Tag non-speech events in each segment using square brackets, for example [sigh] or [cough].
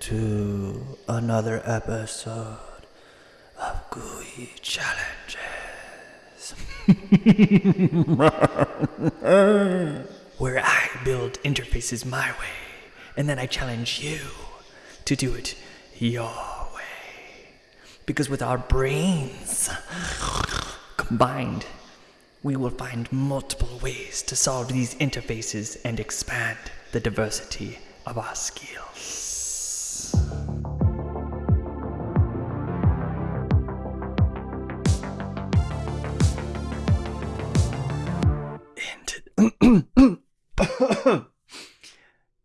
to another episode of GUI Challenges. Where I build interfaces my way, and then I challenge you to do it your way. Because with our brains combined, we will find multiple ways to solve these interfaces and expand the diversity of our skills.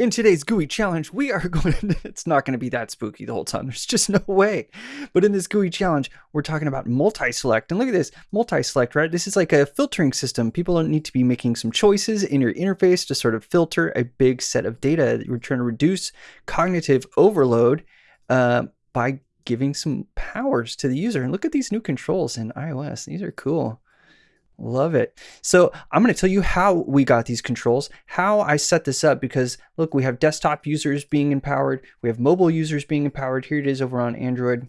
In today's GUI challenge, we are [laughs] going to, it's not going to be that spooky the whole time. [laughs] There's just no way. But in this GUI challenge, we're talking about multi-select. And look at this, multi-select, right? This is like a filtering system. People don't need to be making some choices in your interface to sort of filter a big set of data. We're trying to reduce cognitive overload uh, by giving some powers to the user. And look at these new controls in iOS. These are cool. Love it. So I'm going to tell you how we got these controls, how I set this up, because look, we have desktop users being empowered. We have mobile users being empowered. Here it is over on Android.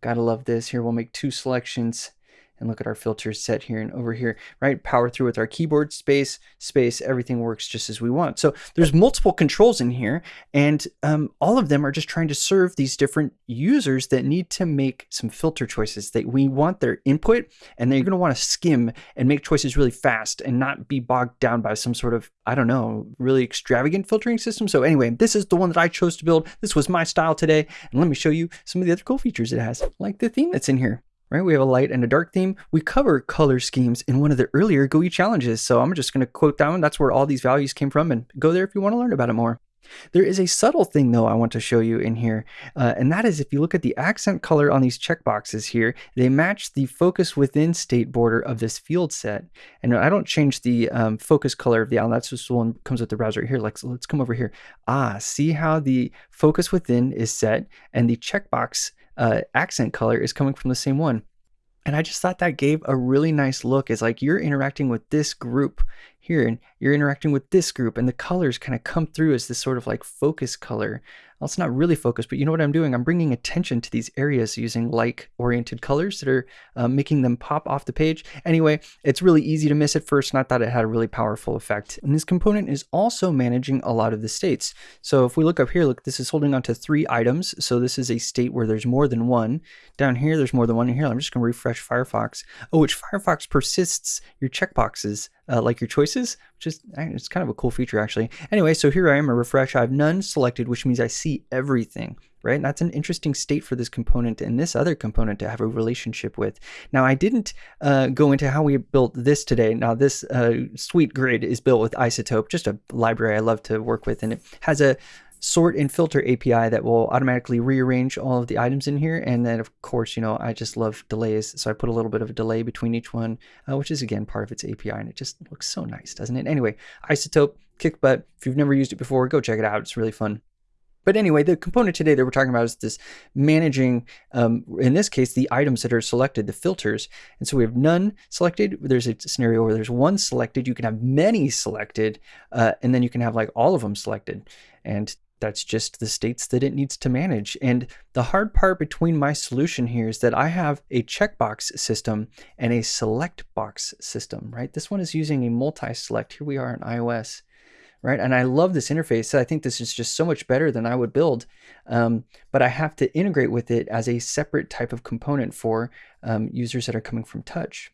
Gotta love this. Here we'll make two selections and look at our filters set here and over here, right? Power through with our keyboard space, space, everything works just as we want. So there's multiple controls in here and um, all of them are just trying to serve these different users that need to make some filter choices that we want their input and they're gonna wanna skim and make choices really fast and not be bogged down by some sort of, I don't know, really extravagant filtering system. So anyway, this is the one that I chose to build. This was my style today. And let me show you some of the other cool features it has, like the theme that's in here right? We have a light and a dark theme. We cover color schemes in one of the earlier GUI challenges. So I'm just going to quote that one. That's where all these values came from and go there if you want to learn about it more. There is a subtle thing though I want to show you in here, uh, and that is if you look at the accent color on these checkboxes here, they match the focus within state border of this field set. And I don't change the um, focus color of the island, that's just the one comes with the browser here. Like, so let's come over here. Ah, see how the focus within is set and the checkbox uh, accent color is coming from the same one. And I just thought that gave a really nice look. It's like you're interacting with this group here and you're interacting with this group and the colors kind of come through as this sort of like focus color well, it's not really focused, but you know what I'm doing? I'm bringing attention to these areas using like oriented colors that are uh, making them pop off the page. Anyway, it's really easy to miss at first, and I thought it had a really powerful effect. And this component is also managing a lot of the states. So if we look up here, look, this is holding on to three items. So this is a state where there's more than one. Down here, there's more than one. And here, I'm just to refresh Firefox. Oh, which Firefox persists your checkboxes uh, like your choices, which is it's kind of a cool feature actually. Anyway, so here I am, a refresh. I have none selected, which means I see everything, right? And that's an interesting state for this component and this other component to have a relationship with. Now, I didn't uh, go into how we built this today. Now, this uh, sweet grid is built with Isotope, just a library I love to work with, and it has a sort and filter API that will automatically rearrange all of the items in here. And then of course, you know, I just love delays. So I put a little bit of a delay between each one, uh, which is again part of its API. And it just looks so nice, doesn't it? Anyway, Isotope, kick butt. If you've never used it before, go check it out. It's really fun. But anyway, the component today that we're talking about is this managing, um, in this case, the items that are selected, the filters. And so we have none selected. There's a scenario where there's one selected. You can have many selected, uh, and then you can have like all of them selected. And that's just the states that it needs to manage. And the hard part between my solution here is that I have a checkbox system and a select box system, right? This one is using a multi-select. Here we are in iOS, right? And I love this interface. I think this is just so much better than I would build. Um, but I have to integrate with it as a separate type of component for um, users that are coming from touch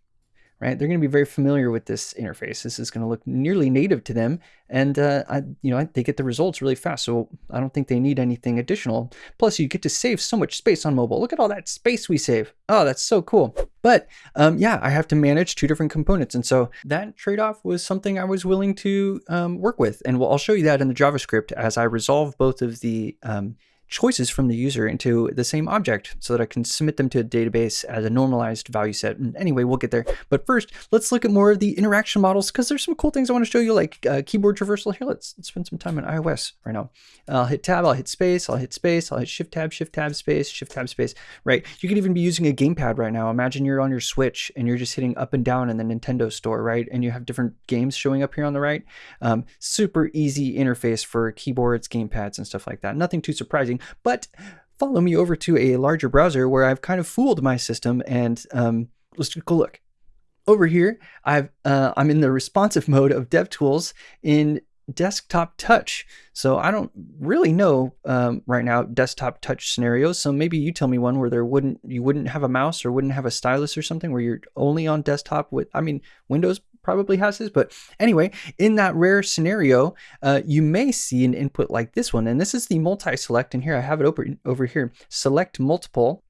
right? They're going to be very familiar with this interface. This is going to look nearly native to them, and uh, I, you know they get the results really fast. So I don't think they need anything additional. Plus, you get to save so much space on mobile. Look at all that space we save. Oh, that's so cool. But um, yeah, I have to manage two different components, and so that trade-off was something I was willing to um, work with, and I'll show you that in the JavaScript as I resolve both of the um, choices from the user into the same object so that I can submit them to a database as a normalized value set. And anyway, we'll get there. But first, let's look at more of the interaction models because there's some cool things I want to show you like uh, keyboard traversal. Here, let's, let's, spend some time on iOS right now. I'll hit tab, I'll hit space, I'll hit space, I'll hit shift tab, shift tab, space, shift tab, space, right? You could even be using a gamepad right now. Imagine you're on your Switch and you're just hitting up and down in the Nintendo store, right? And you have different games showing up here on the right. Um, super easy interface for keyboards, gamepads, and stuff like that. Nothing too surprising, but follow me over to a larger browser where I've kind of fooled my system and um, let's take a look. Over here, I've uh, I'm in the responsive mode of DevTools in desktop touch. So I don't really know um, right now desktop touch scenarios. So maybe you tell me one where there wouldn't you wouldn't have a mouse or wouldn't have a stylus or something where you're only on desktop with. I mean, Windows probably has this, but anyway, in that rare scenario, uh, you may see an input like this one, and this is the multi-select. And here I have it over over here. Select multiple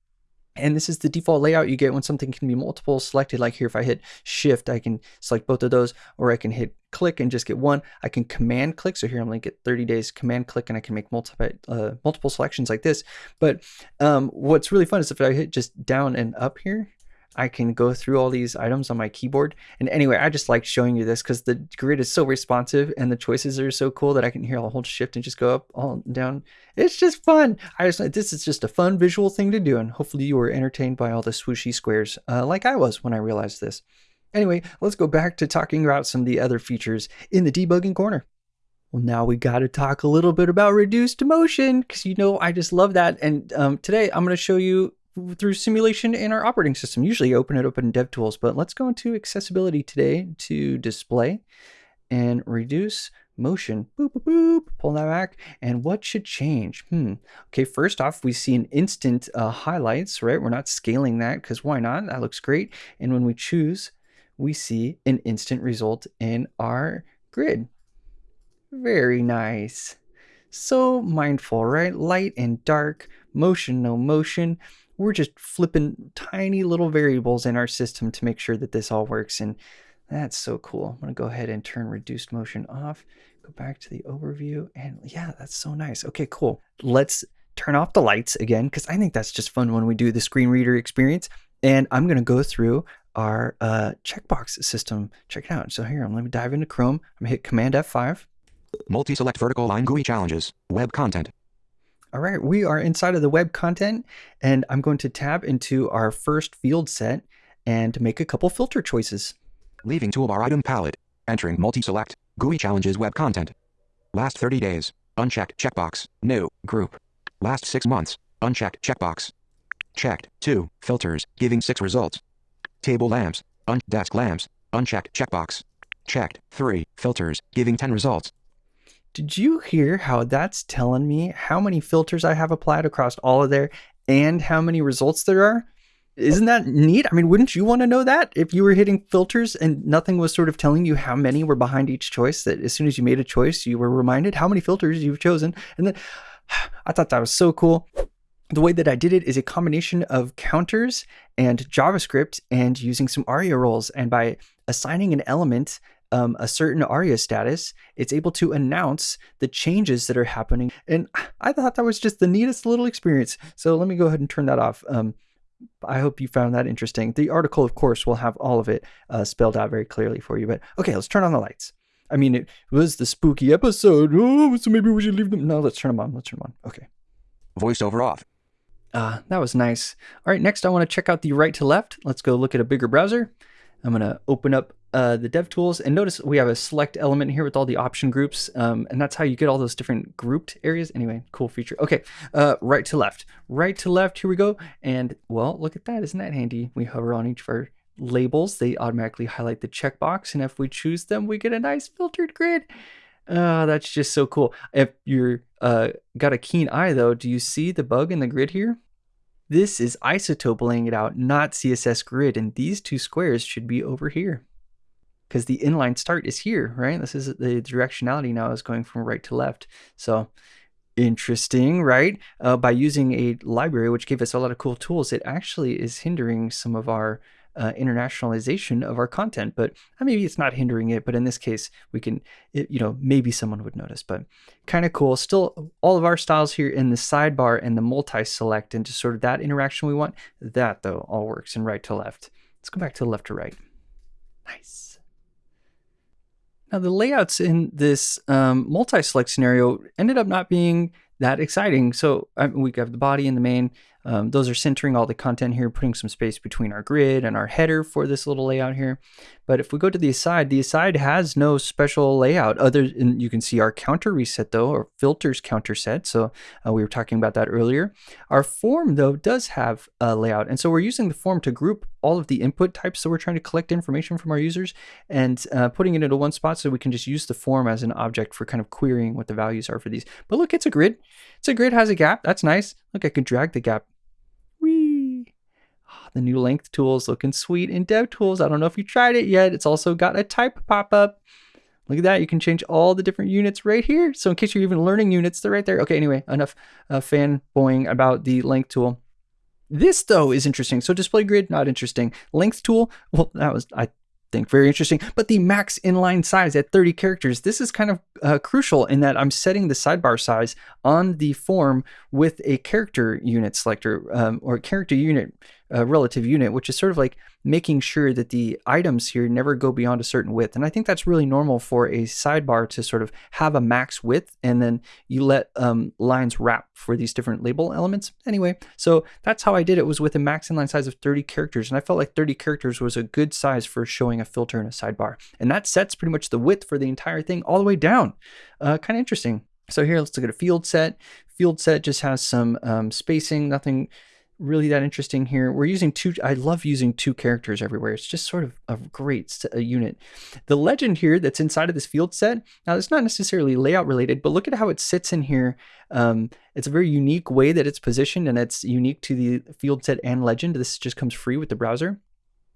and this is the default layout you get when something can be multiple selected. Like here, if I hit shift, I can select both of those, or I can hit click and just get one. I can command click. So here I'm to get 30 days command click and I can make multiple, uh, multiple selections like this. But um, what's really fun is if I hit just down and up here, I can go through all these items on my keyboard. And anyway, I just like showing you this because the grid is so responsive and the choices are so cool that I can hear I'll shift and just go up, all down. It's just fun. I just this is just a fun visual thing to do, and hopefully you were entertained by all the swooshy squares, uh, like I was when I realized this. Anyway, let's go back to talking about some of the other features in the debugging corner. Well, now we got to talk a little bit about reduced motion because you know I just love that. And um, today I'm going to show you through simulation in our operating system. Usually open it up in DevTools, but let's go into accessibility today to display and reduce motion. Boop, boop, boop. Pull that back. And what should change? Hmm. Okay, first off, we see an instant uh, highlights, right? We're not scaling that because why not? That looks great. And when we choose, we see an instant result in our grid. Very nice. So mindful, right? Light and dark, motion, no motion we're just flipping tiny little variables in our system to make sure that this all works. And that's so cool. I'm to go ahead and turn reduced motion off, go back to the overview. And yeah, that's so nice. Okay, cool. Let's turn off the lights again, because I think that's just fun when we do the screen reader experience. And I'm to go through our uh, checkbox system. Check it out. So here, I'm let me dive into Chrome. I'm to hit Command F5. Multi-select vertical line GUI challenges, web content. All right, we are inside of the web content and I'm going to tab into our first field set and make a couple filter choices. Leaving toolbar item palette, entering multi-select, GUI challenges web content. Last 30 days, unchecked checkbox, new, group. Last 6 months, unchecked checkbox. Checked, 2, filters, giving 6 results. Table lamps, un desk lamps, unchecked checkbox. Checked, 3, filters, giving 10 results. Did you hear how that's telling me how many filters I have applied across all of there and how many results there are? Isn't that neat? I mean, wouldn't you want to know that if you were hitting filters and nothing was sort of telling you how many were behind each choice? That as soon as you made a choice, you were reminded how many filters you've chosen. And then [sighs] I thought that was so cool. The way that I did it is a combination of counters and JavaScript and using some ARIA roles. And by assigning an element um, a certain ARIA status, it's able to announce the changes that are happening. And I thought that was just the neatest little experience. So let me go ahead and turn that off. Um, I hope you found that interesting. The article, of course, will have all of it uh, spelled out very clearly for you. But okay, let's turn on the lights. I mean, it was the spooky episode. Oh, so maybe we should leave them. No, let's turn them on. Let's turn them on. Okay. Voiceover off. Uh, that was nice. All right, next I want to check out the right to left. Let's go look at a bigger browser. I'm going to open up uh, the dev tools. And notice we have a select element here with all the option groups um, and that's how you get all those different grouped areas. Anyway cool feature. Okay uh, right to left. Right to left here we go. And well look at that. Isn't that handy? We hover on each of our labels. They automatically highlight the checkbox. And if we choose them we get a nice filtered grid. Uh, that's just so cool. If you're uh, got a keen eye though do you see the bug in the grid here? This is isotope laying it out not css grid. And these two squares should be over here because the inline start is here, right? This is the directionality now is going from right to left. So interesting, right? Uh, by using a library, which gave us a lot of cool tools, it actually is hindering some of our uh, internationalization of our content. But uh, maybe it's not hindering it. But in this case, we can, it, you know, maybe someone would notice. But kind of cool. Still, all of our styles here in the sidebar and the multi-select and just sort of that interaction we want. That though all works in right to left. Let's go back to left to right. Nice. Now the layouts in this um, multi-select scenario ended up not being that exciting. So um, we have the body and the main. Um, those are centering all the content here, putting some space between our grid and our header for this little layout here. But if we go to the aside, the aside has no special layout other than you can see our counter reset though, or filters counter set. So uh, we were talking about that earlier. Our form though does have a layout. And so we're using the form to group all of the input types. So we're trying to collect information from our users and uh, putting it into one spot so we can just use the form as an object for kind of querying what the values are for these. But look, it's a grid. It's a grid has a gap. That's nice. Look, I can drag the gap the new length tool is looking sweet in DevTools. I don't know if you tried it yet. It's also got a type pop-up. Look at that. You can change all the different units right here. So in case you're even learning units, they're right there. Okay, anyway, enough uh, fanboying about the length tool. This though is interesting. So display grid, not interesting. Length tool, well, that was, I think very interesting. But the max inline size at 30 characters, this is kind of uh, crucial in that I'm setting the sidebar size on the form with a character unit selector um, or character unit uh, relative unit, which is sort of like making sure that the items here never go beyond a certain width. And I think that's really normal for a sidebar to sort of have a max width and then you let um, lines wrap for these different label elements. Anyway, so that's how I did it was with a max inline size of 30 characters. And I felt like 30 characters was a good size for showing a filter in a sidebar. And that sets pretty much the width for the entire thing all the way down. Uh, kind of interesting. So here, let's look at a field set. Field set just has some um, spacing, nothing really that interesting here. We're using two, I love using two characters everywhere. It's just sort of a great a unit. The legend here that's inside of this field set, now it's not necessarily layout related, but look at how it sits in here. Um, it's a very unique way that it's positioned and it's unique to the field set and legend. This just comes free with the browser.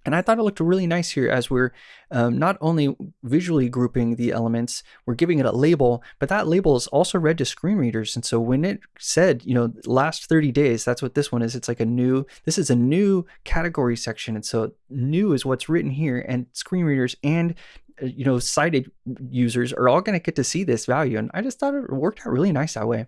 And I thought it looked really nice here as we're um, not only visually grouping the elements, we're giving it a label, but that label is also read to screen readers. And so when it said, you know, last 30 days, that's what this one is. It's like a new, this is a new category section. And so new is what's written here and screen readers and uh, you know, sighted users are all going to get to see this value. And I just thought it worked out really nice that way.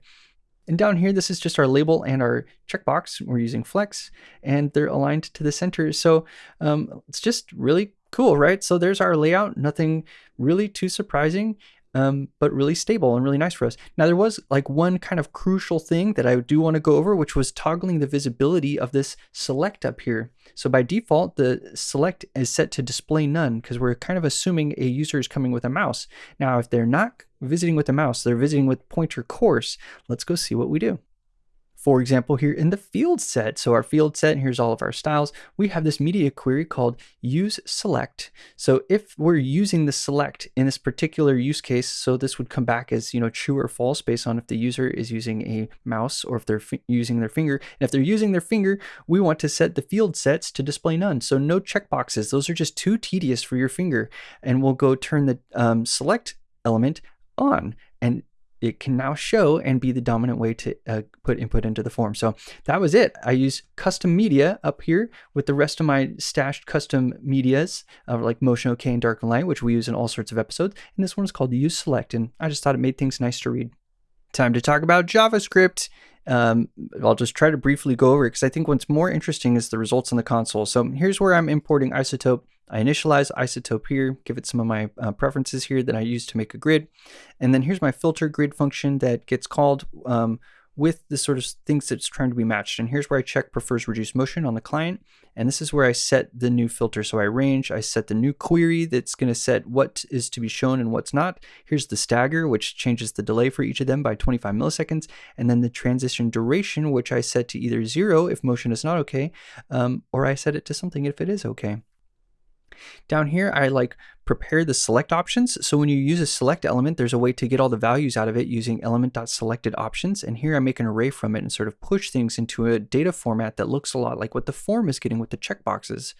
And down here, this is just our label and our checkbox. We're using flex and they're aligned to the center. So um, it's just really cool, right? So there's our layout, nothing really too surprising um, but really stable and really nice for us. Now there was like one kind of crucial thing that I do want to go over, which was toggling the visibility of this select up here. So by default, the select is set to display none because we're kind of assuming a user is coming with a mouse. Now, if they're not visiting with a mouse, they're visiting with pointer coarse. Let's go see what we do. For example, here in the field set, so our field set, and here's all of our styles, we have this media query called use select. So if we're using the select in this particular use case, so this would come back as, you know, true or false based on if the user is using a mouse or if they're using their finger. And if they're using their finger, we want to set the field sets to display none. So no checkboxes. Those are just too tedious for your finger. And we'll go turn the um, select element on and it can now show and be the dominant way to uh, put input into the form. So that was it. I use custom media up here with the rest of my stashed custom medias uh, like Motion OK and Dark and Light, which we use in all sorts of episodes. And this one's called Use Select. And I just thought it made things nice to read. Time to talk about JavaScript. Um, I'll just try to briefly go over it because I think what's more interesting is the results in the console. So here's where I'm importing Isotope. I initialize isotope here, give it some of my uh, preferences here that I use to make a grid. And then here's my filter grid function that gets called um, with the sort of things that's trying to be matched. And here's where I check prefers reduced motion on the client. And this is where I set the new filter. So I range, I set the new query that's going to set what is to be shown and what's not. Here's the stagger, which changes the delay for each of them by 25 milliseconds. And then the transition duration, which I set to either zero if motion is not okay, um, or I set it to something if it is okay. Down here, I like prepare the select options. So when you use a select element, there's a way to get all the values out of it using element.selected options. And here I make an array from it and sort of push things into a data format that looks a lot like what the form is getting with the checkboxes.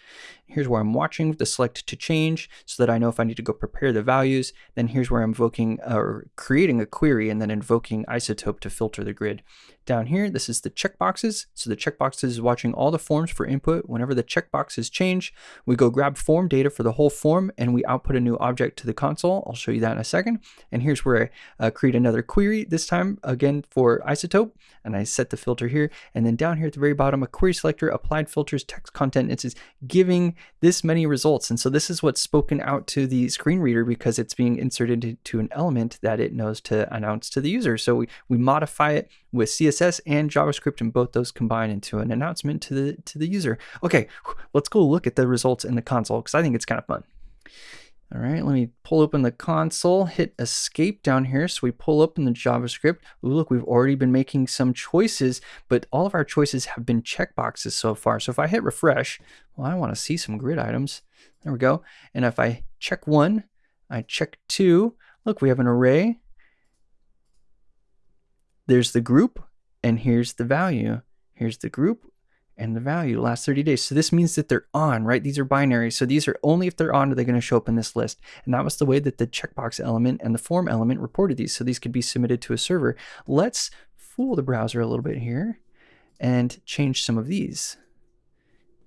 Here's where I'm watching the select to change so that I know if I need to go prepare the values. Then here's where I'm invoking uh, or creating a query and then invoking isotope to filter the grid. Down here, this is the checkboxes. So the checkboxes is watching all the forms for input. Whenever the checkboxes change, we go grab form data for the whole form and we output a new object to the console. I'll show you that in a second. And here's where I uh, create another query, this time again for isotope. And I set the filter here. And then down here at the very bottom, a query selector, applied filters, text content. It says giving this many results. And so this is what's spoken out to the screen reader because it's being inserted into an element that it knows to announce to the user. So we, we modify it with CSS and JavaScript and both those combine into an announcement to the to the user. Okay, let's go look at the results in the console because I think it's kind of fun. All right, let me pull open the console, hit escape down here. So we pull open the JavaScript. Ooh, look, we've already been making some choices, but all of our choices have been checkboxes so far. So if I hit refresh, well, I want to see some grid items. There we go. And if I check one, I check two, look, we have an array there's the group and here's the value. Here's the group and the value last 30 days. So this means that they're on, right? These are binary. So these are only if they're on are they going to show up in this list. And that was the way that the checkbox element and the form element reported these. So these could be submitted to a server. Let's fool the browser a little bit here and change some of these.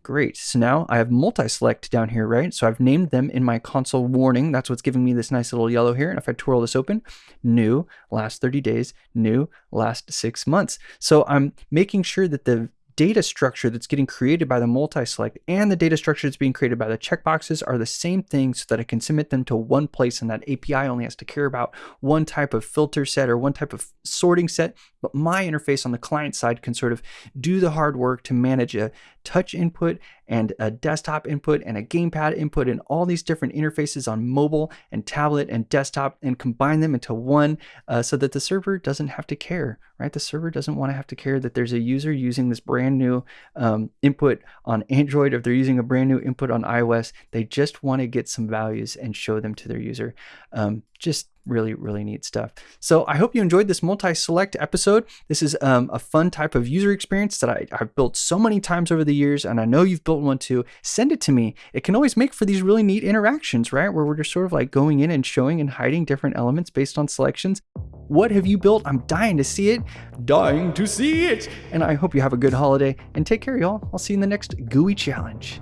Great. So now I have multi-select down here, right? So I've named them in my console warning. That's what's giving me this nice little yellow here. And if I twirl this open, new, last 30 days, new, last six months. So I'm making sure that the data structure that's getting created by the multi-select and the data structure that's being created by the checkboxes are the same thing so that I can submit them to one place and that API only has to care about one type of filter set or one type of sorting set. But my interface on the client side can sort of do the hard work to manage a touch input and a desktop input and a gamepad input and all these different interfaces on mobile and tablet and desktop and combine them into one uh, so that the server doesn't have to care, right? The server doesn't want to have to care that there's a user using this brand new um, input on Android, if they're using a brand new input on iOS, they just want to get some values and show them to their user. Um, just really really neat stuff. So i hope you enjoyed this multi-select episode. This is um, a fun type of user experience that I, have built so many times over the years and i know you've built one too. Send it to me. It can always make for these really neat interactions right? Where we're just sort of like going in and showing and hiding different elements based on selections. What have you built? I'm dying to see it. Dying to see it. And i hope you have a good holiday and take care y'all. I'll see you in the next gui challenge